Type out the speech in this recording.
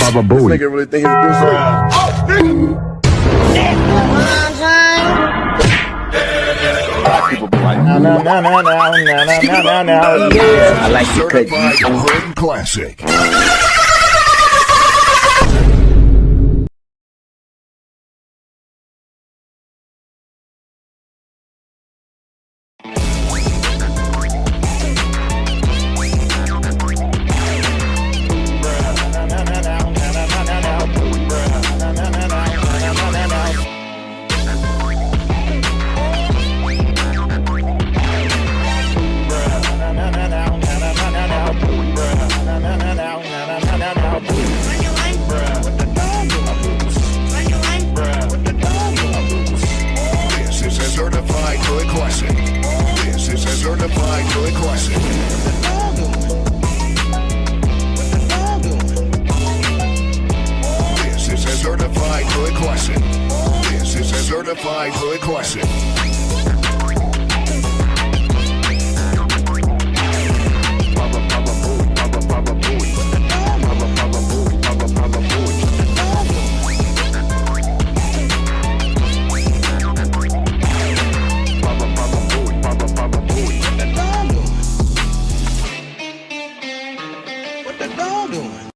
Baba This Booey. nigga really think he's Bruce Lee. People be like, now, yeah. I like to cut Certified you. Hood Classic. Certified Hood Classic. This is a certified Hood Classic. This is a certified Hood Classic. This is certified Classic. the dog doing?